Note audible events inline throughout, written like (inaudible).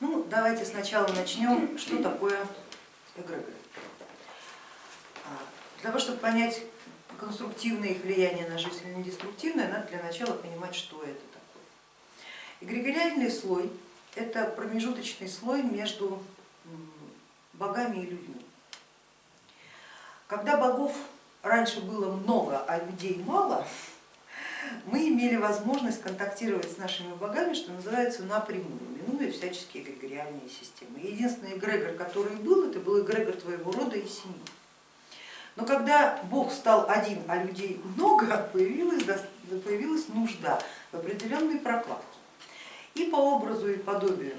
Ну, давайте сначала начнем, что такое эгрегор. Для того, чтобы понять конструктивное их влияние на жизнь или деструктивное, надо для начала понимать, что это такое. Эгрегориальный слой это промежуточный слой между богами и людьми. Когда богов раньше было много, а людей мало, мы имели возможность контактировать с нашими богами, что называется, напрямую, минуя всяческие эгрегориальные системы. Единственный эгрегор, который был, это был эгрегор твоего рода и семьи. Но когда Бог стал один, а людей много, (laughs) появилась, появилась нужда в определенной прокладке. И по образу и подобию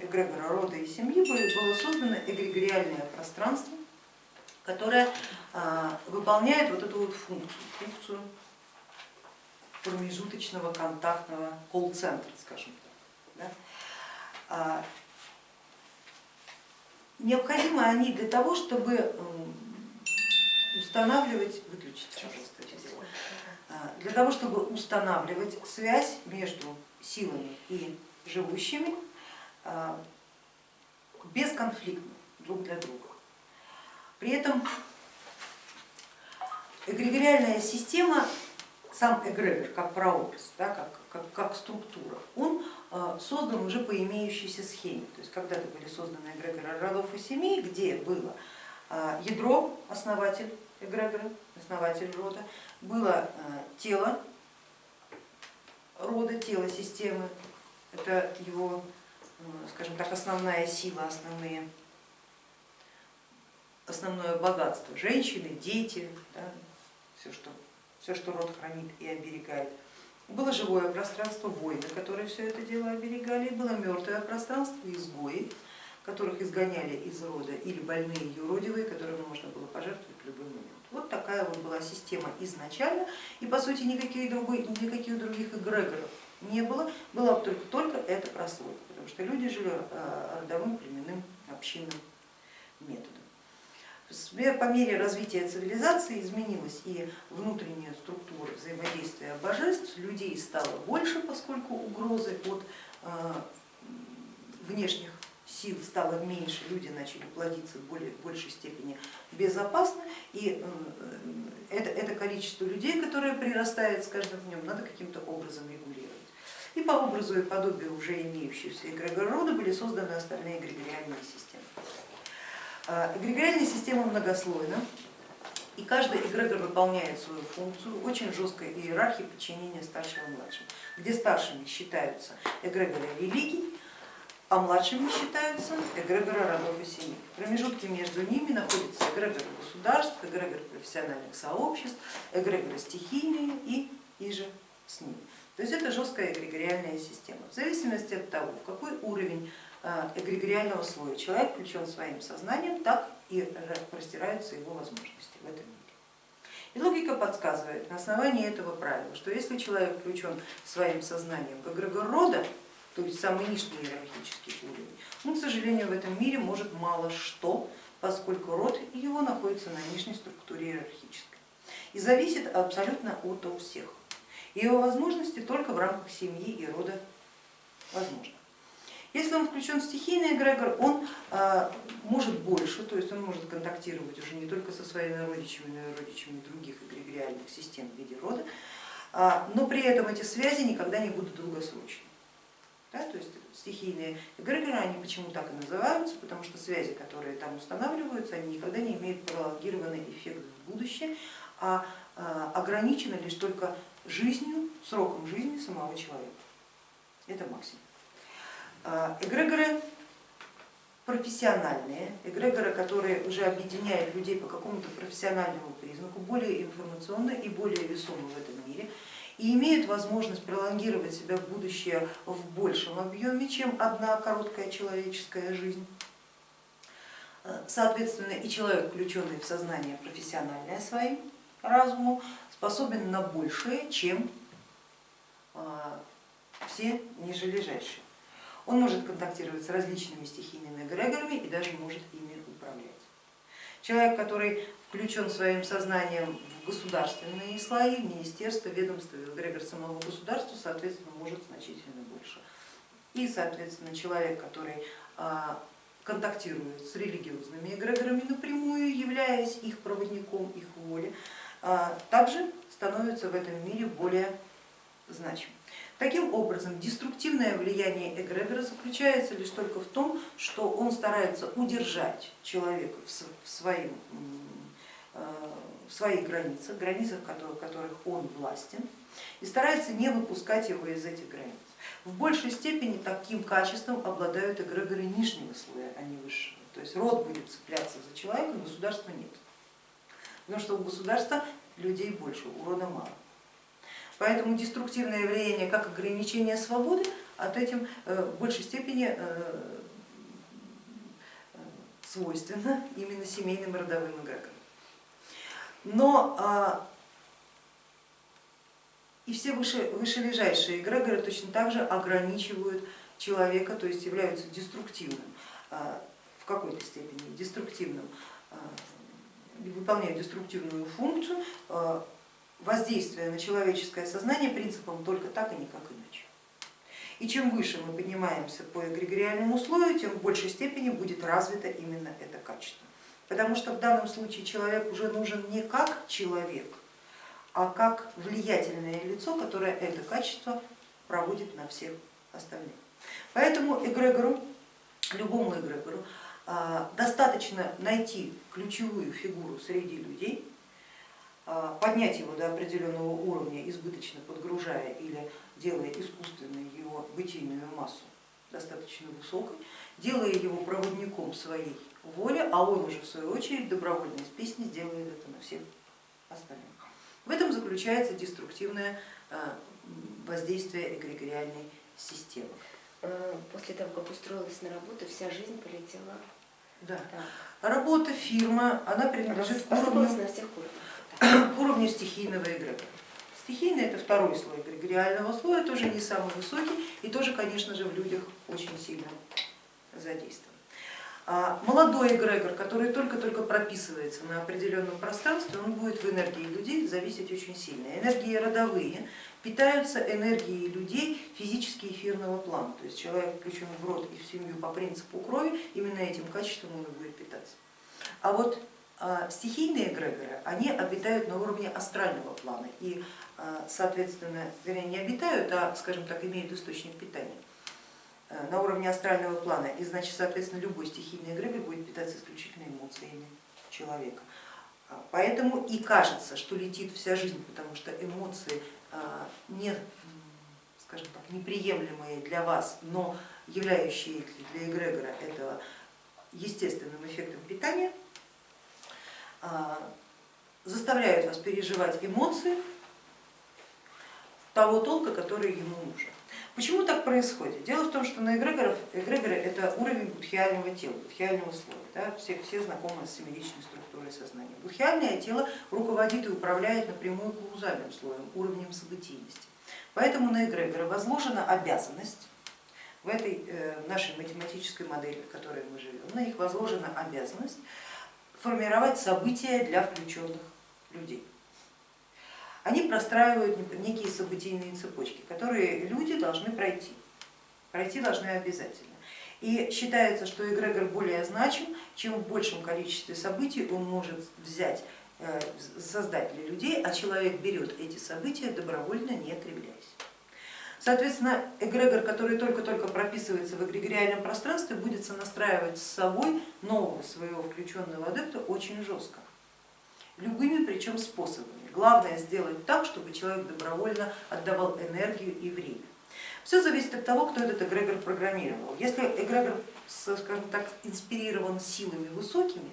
эгрегора рода и семьи было создано эгрегориальное пространство, которое а, выполняет вот эту вот функцию, функцию промежуточного контактного колл-центра, скажем так. Да? А, необходимы они для того, чтобы устанавливать, выключить, пожалуйста, а, для того, чтобы устанавливать связь между силами и живущими а, бесконфликтно друг для друга. При этом эгрегориальная система, сам эгрегор как прообраз, да, как, как, как структура, он а, создан уже по имеющейся схеме. То есть когда-то были созданы эгрегоры родов и семей, где было а, ядро, основатель эгрегора, основатель рода, было тело рода, тело системы, это его, скажем так, основная сила, основные, основное богатство, женщины, дети, да, все, что, все, что род хранит и оберегает. Было живое пространство, воины, которые все это дело оберегали, было мертвое пространство, изгои, которых изгоняли из рода, или больные юродивые, которым можно было пожертвовать в любой момент. Вот такая вот была система изначально, и по сути никаких, другой, никаких других эгрегоров не было, была только, только эта прослойка, потому что люди жили э, родовым, племенным, общинным методом. По мере развития цивилизации изменилась и внутренняя структура взаимодействия божеств, людей стало больше, поскольку угрозы от э, внешних сил стало меньше, люди начали плодиться в более, большей степени безопасно, и э, это, это количество людей, которое прирастает с каждым днем, надо каким-то образом регулировать. И по образу и подобию уже имеющихся эгрегор рода были созданы остальные эгрегориальные системы. А, эгрегориальная система многослойна, и каждый эгрегор выполняет свою функцию, очень жесткой иерархии подчинения старшего и где старшими считаются эгрегоры религий, а младшими считаются эгрегоры родов и семей. Промежутки между ними находятся эгрегоры государств, эгрегоры профессиональных сообществ, эгрегоры стихийные и иже с ними. То есть это жесткая эгрегориальная система. В зависимости от того, в какой уровень эгрегориального слоя человек включен своим сознанием, так и простираются его возможности в этом мире. И логика подсказывает на основании этого правила, что если человек включен своим сознанием в эгрегор рода, то есть самый низкий иерархический уровень, он, к сожалению, в этом мире может мало что, поскольку род его находится на нижней структуре иерархической и зависит абсолютно от всех его возможности только в рамках семьи и рода возможно. Если он включен в стихийный эгрегор, он а, может больше, то есть он может контактировать уже не только со своими родичами, но и родичами других эгрегориальных систем в виде рода, а, но при этом эти связи никогда не будут долгосрочными. Да, то есть стихийные эгрегоры, они почему так и называются, потому что связи, которые там устанавливаются, они никогда не имеют пролонгированный эффект в будущее, а, а ограничены лишь только жизнью, сроком жизни самого человека. Это максимум. А, эгрегоры профессиональные, эгрегоры, которые уже объединяют людей по какому-то профессиональному признаку, более информационно и более весомо в этом мире, и имеют возможность пролонгировать себя в будущее в большем объеме, чем одна короткая человеческая жизнь. А, соответственно, и человек, включенный в сознание профессиональное своим разумом, способен на большее, чем а, все нижележащие. Он может контактировать с различными стихийными эгрегорами и даже может ими управлять. Человек, который включен своим сознанием в государственные слои, министерство, ведомство, эгрегор самого государства, соответственно, может значительно больше. и, соответственно, человек, который а, контактирует с религиозными эгрегорами напрямую, являясь их проводником, их воли, а, также становится в этом мире более значимым. Таким образом, деструктивное влияние эгрегора заключается лишь только в том, что он старается удержать человека в, своим, э, в своих границах, границах которых, он властен, и старается не выпускать его из этих границ. В большей степени таким качеством обладают эгрегоры нижнего слоя, а не высшего. То есть род будет цепляться за человека, государства нет. Потому что у государства людей больше, у рода мало. Поэтому деструктивное влияние как ограничение свободы от этим э, в большей степени э, свойственно именно семейным родовым эгрегорам. Но а, и все выше, вышележащие эгрегоры точно так же ограничивают человека, то есть являются деструктивным а, в какой-то степени, деструктивным, а, выполняют деструктивную функцию, воздействия на человеческое сознание принципом только так и никак иначе. И чем выше мы поднимаемся по эгрегориальному слою, тем в большей степени будет развито именно это качество. Потому что в данном случае человек уже нужен не как человек, а как влиятельное лицо, которое это качество проводит на всех остальных. Поэтому эгрегору, любому эгрегору а, достаточно найти ключевую фигуру среди людей, поднять его до определенного уровня, избыточно подгружая или делая искусственную его бытийную массу достаточно высокой, делая его проводником своей воли, а он уже в свою очередь добровольно из песни сделает это на всех остальных. В этом заключается деструктивное а, воздействие эгрегориальной системы. Э, после того, как устроилась на работу, вся жизнь полетела. Да. да. Работа, фирма, она принадлежит к уровню, на всех уровнях к уровню стихийного эгрегора. Стихийный это второй слой эгрегориального слоя, тоже не самый высокий и тоже, конечно же, в людях очень сильно задействован. А молодой эгрегор, который только-только прописывается на определенном пространстве, он будет в энергии людей зависеть очень сильно. Энергии родовые питаются энергией людей физически эфирного плана, то есть человек включен в род и в семью по принципу крови, именно этим качеством он и будет питаться. А вот стихийные эгрегоры, они обитают на уровне астрального плана и, а, соответственно, вернее, не обитают, а, скажем так, имеют источник питания а, на уровне астрального плана. И, значит, соответственно, любой стихийный эгрегор будет питаться исключительно эмоциями человека. Поэтому и кажется, что летит вся жизнь, потому что эмоции не, скажем так, неприемлемые для вас, но являющие для эгрегора этого естественным эффектом питания, а, заставляют вас переживать эмоции того толка, который ему нужен. Почему так происходит? Дело в том, что на эгрегоров, эгрегоры это уровень будхиального тела, будхиального слоя. Да? Все, все знакомы с семеричной структурой сознания. Будхиальное тело руководит и управляет напрямую каузальным слоем, уровнем событийности. Поэтому на эгрегоры возложена обязанность в этой э, нашей математической модели, в которой мы живем, на них возложена обязанность формировать события для включенных людей. Они простраивают некие событийные цепочки, которые люди должны пройти, пройти должны обязательно. И считается, что эгрегор более значим, чем в большем количестве событий он может взять, э, создать для людей, а человек берет эти события добровольно, не кривляясь. Соответственно, эгрегор, который только-только прописывается в эгрегориальном пространстве, будет сонастраивать с собой нового своего включенного адепта очень жестко, любыми причем способами. Главное сделать так, чтобы человек добровольно отдавал энергию и время. Все зависит от того, кто этот эгрегор программировал. Если эгрегор, скажем так, инспирирован силами высокими,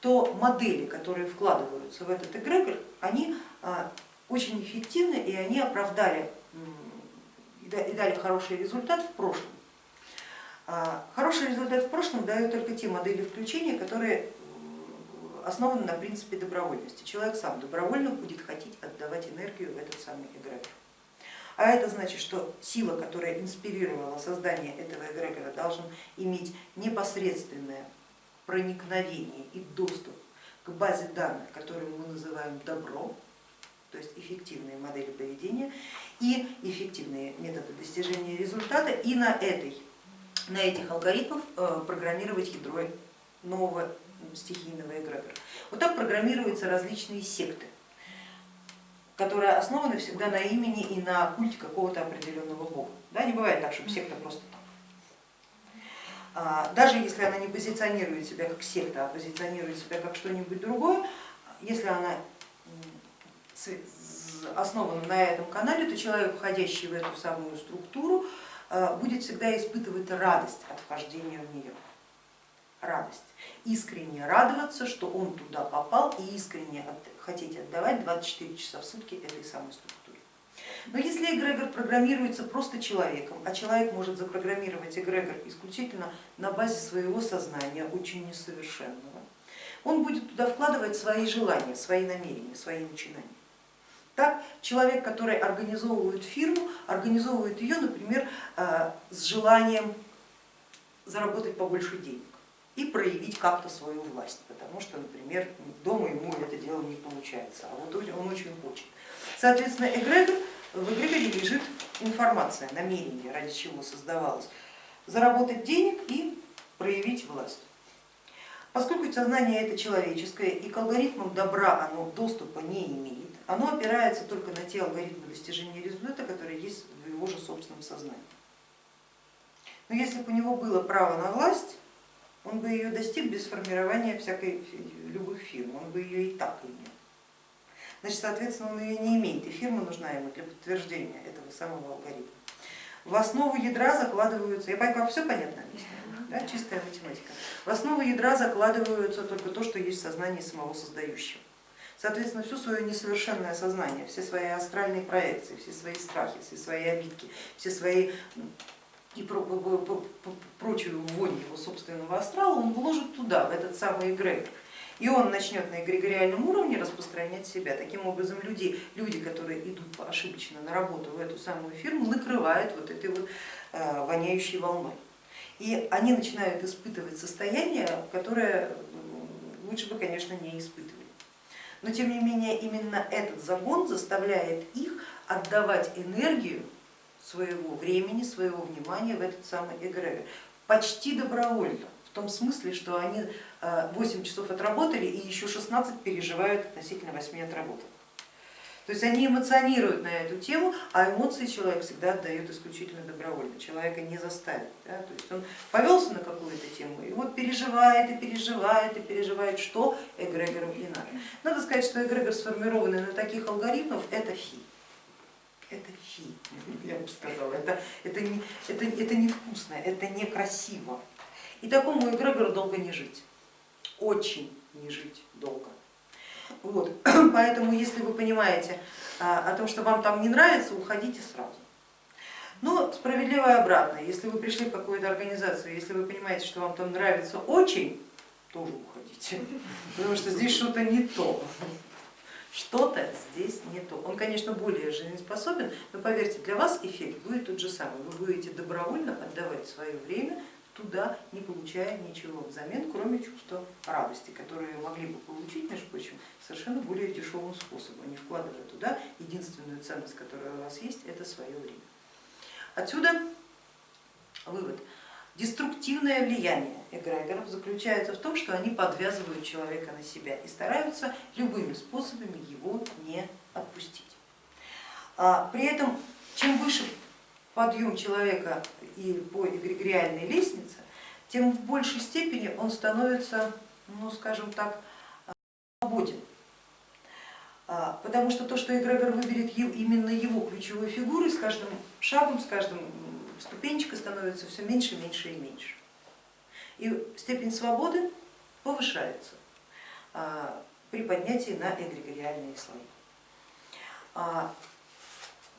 то модели, которые вкладываются в этот эгрегор, они а, очень эффективны и они оправдали и дали хороший результат в прошлом. А, хороший результат в прошлом дают только те модели включения, которые основаны на принципе добровольности. Человек сам добровольно будет хотеть отдавать энергию в этот самый эгрегор. А это значит, что сила, которая инспирировала создание этого эгрегора, должен иметь непосредственное проникновение и доступ к базе данных, которую мы называем добро, то есть эффективные модели поведения и эффективные методы достижения результата, и на, этой, на этих алгоритмах э, программировать ядро нового стихийного эгрегора. Вот так программируются различные секты, которые основаны всегда на имени и на культе какого-то определенного бога. Да, не бывает так, чтобы секта просто там. А, даже если она не позиционирует себя как секта, а позиционирует себя как что-нибудь другое, если она основана на этом канале, то человек, входящий в эту самую структуру, а, будет всегда испытывать радость от вхождения в нее. Радость. Искренне радоваться, что он туда попал и искренне хотеть отдавать 24 часа в сутки этой самой структуре. Но если эгрегор программируется просто человеком, а человек может запрограммировать эгрегор исключительно на базе своего сознания, очень несовершенного, он будет туда вкладывать свои желания, свои намерения, свои начинания. Так, человек, который организовывает фирму, организовывает ее, например, э, с желанием заработать побольше денег и проявить как-то свою власть, потому что, например, дома ему это дело не получается, а вот он очень хочет. Соответственно, эгрегор, в эгрегоре лежит информация, намерение, ради чего создавалось, заработать денег и проявить власть. Поскольку сознание это человеческое и к алгоритмам добра оно доступа не имеет, оно опирается только на те алгоритмы достижения результата, которые есть в его же собственном сознании. Но если бы у него было право на власть, он бы ее достиг без формирования всякой, любых фирм, он бы ее и так имел. Значит, соответственно, он ее не имеет, и фирма нужна ему для подтверждения этого самого алгоритма. В основу ядра закладываются, я понимаю, все понятно Да, чистая математика. В основу ядра закладываются только то, что есть в сознании самого создающего. Соответственно, все свое несовершенное сознание, все свои астральные проекции, все свои страхи, все свои обидки, все свои и прочую вонь его собственного астрала он вложит туда, в этот самый эгрегор. И он начнет на эгрегориальном уровне распространять себя. Таким образом, люди, люди, которые идут ошибочно на работу в эту самую фирму, накрывают вот этой вот э, воняющей волной. И они начинают испытывать состояние, которое лучше бы, конечно, не испытывали. Но тем не менее, именно этот загон заставляет их отдавать энергию своего времени, своего внимания в этот самый эгрегор. Почти добровольно, в том смысле, что они 8 э, часов отработали и еще 16 переживают относительно 8 отработанных. То есть они эмоционируют на эту тему, а эмоции человек всегда отдает исключительно добровольно, человека не заставит. Да? То есть он повелся на какую-то тему и вот переживает и переживает и переживает, что эгрегору и надо. Надо сказать, что эгрегор, сформированный на таких алгоритмах, это фи это фи, я бы сказала, это, это, не, это, это невкусно, это некрасиво. И такому эгрегору долго не жить, очень не жить долго. Вот. (clears throat) Поэтому, если вы понимаете а, о том, что вам там не нравится, уходите сразу. Но справедливо обратно, если вы пришли в какую-то организацию, если вы понимаете, что вам там нравится очень, тоже уходите, потому что здесь что-то не то что-то здесь не то. Он, конечно, более жизнеспособен, но поверьте, для вас эффект будет тот же самый. Вы будете добровольно отдавать свое время туда, не получая ничего взамен, кроме чувства радости, которые могли бы получить, между прочим, совершенно более дешевым способом, не вкладывая туда единственную ценность, которая у вас есть, это свое время. Отсюда вывод. Деструктивное влияние эгрегоров заключается в том, что они подвязывают человека на себя и стараются любыми способами его не отпустить. А при этом, чем выше подъем человека и по эгрегориальной лестнице, тем в большей степени он становится, ну скажем так, свободен. А, потому что то, что эгрегор выберет именно его ключевой фигурой, с каждым шагом, с каждым ступенечка становится все меньше, меньше и меньше. И степень свободы повышается а, при поднятии на эгрегориальные слои. А,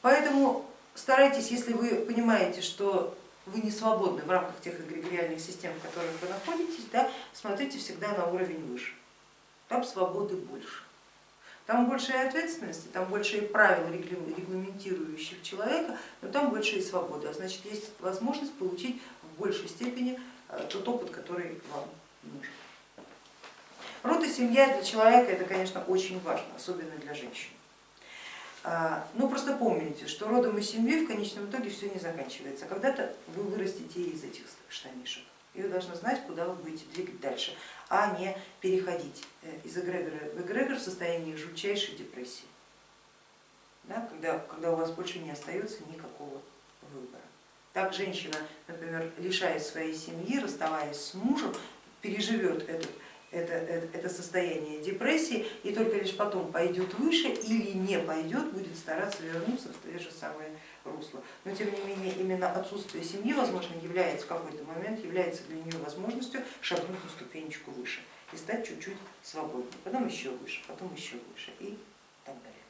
поэтому старайтесь, если вы понимаете, что вы не свободны в рамках тех эгрегориальных систем, в которых вы находитесь, да, смотрите всегда на уровень выше, там свободы больше. Там больше и ответственности, там больше и правил, регламентирующих человека, но там больше и свободы, а значит есть возможность получить в большей степени э, тот опыт, который вам нужен. Род и семья для человека это, конечно, очень важно, особенно для женщин. А, Ну просто помните, что родом и семьей в конечном итоге все не заканчивается. Когда-то вы вырастете из этих штанишек, и вы должны знать, куда вы будете двигать дальше, а не переходить э, из эгрегора в эгрегор в состоянии жутчайшей депрессии, да, когда, когда у вас больше не остается никакого выбора. Так женщина, например, лишаясь своей семьи, расставаясь с мужем, переживет этот это, это, состояние депрессии и только лишь потом пойдет выше или не пойдет, будет стараться вернуться в то же самое русло. Но тем не менее именно отсутствие семьи, возможно, является в какой-то момент, является для нее возможностью шагнуть на ступенечку выше и стать чуть-чуть свободнее, потом еще выше, потом еще выше и так далее.